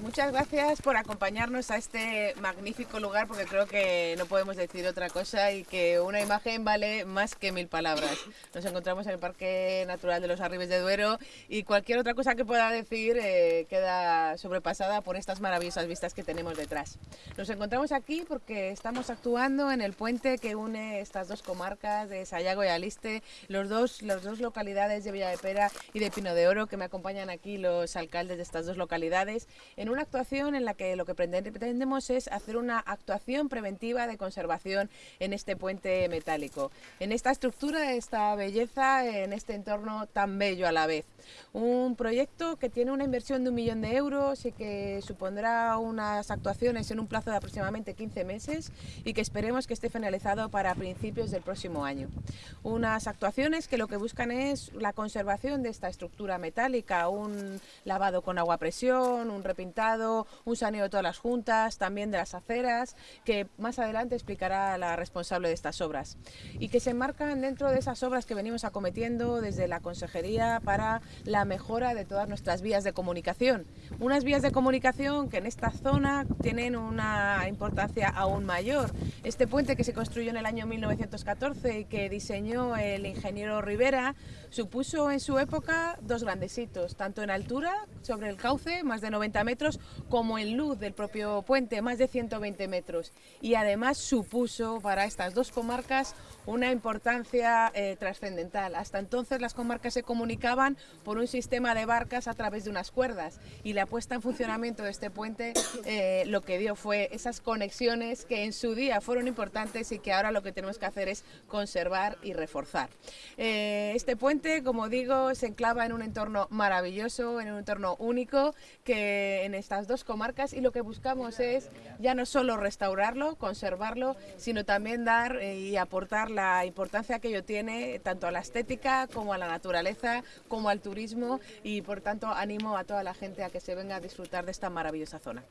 Muchas gracias por acompañarnos a este magnífico lugar porque creo que no podemos decir otra cosa y que una imagen vale más que mil palabras. Nos encontramos en el Parque Natural de los Arribes de Duero y cualquier otra cosa que pueda decir eh, queda sobrepasada por estas maravillosas vistas que tenemos detrás. Nos encontramos aquí porque estamos actuando en el puente que une estas dos comarcas de Sayago y Aliste, los dos, las dos localidades de Villa de Pera y de Pino de Oro que me acompañan aquí los alcaldes de estas dos localidades en una actuación en la que lo que pretendemos es hacer una actuación preventiva de conservación en este puente metálico, en esta estructura, esta belleza, en este entorno tan bello a la vez. Un proyecto que tiene una inversión de un millón de euros y que supondrá unas actuaciones en un plazo de aproximadamente 15 meses y que esperemos que esté finalizado para principios del próximo año. Unas actuaciones que lo que buscan es la conservación de esta estructura metálica, un lavado con agua a presión, un pintado, un saneo de todas las juntas, también de las aceras, que más adelante explicará la responsable de estas obras. Y que se enmarcan dentro de esas obras que venimos acometiendo desde la Consejería para la mejora de todas nuestras vías de comunicación. Unas vías de comunicación que en esta zona tienen una importancia aún mayor. Este puente que se construyó en el año 1914 y que diseñó el ingeniero Rivera supuso en su época dos grandes hitos, tanto en altura, sobre el cauce, más de 90 metros, como en luz del propio puente, más de 120 metros. Y además supuso para estas dos comarcas una importancia eh, trascendental. Hasta entonces las comarcas se comunicaban por un sistema de barcas a través de unas cuerdas y la puesta en funcionamiento de este puente eh, lo que dio fue esas conexiones que en su día fueron importantes y que ahora lo que tenemos que hacer es conservar y reforzar. Eh, este puente, como digo, se enclava en un entorno maravilloso, en un entorno único que en estas dos comarcas y lo que buscamos es ya no solo restaurarlo, conservarlo, sino también dar eh, y aportar la importancia que ello tiene tanto a la estética como a la naturaleza, como al turismo y por tanto animo a toda la gente a que se venga a disfrutar de esta maravillosa zona.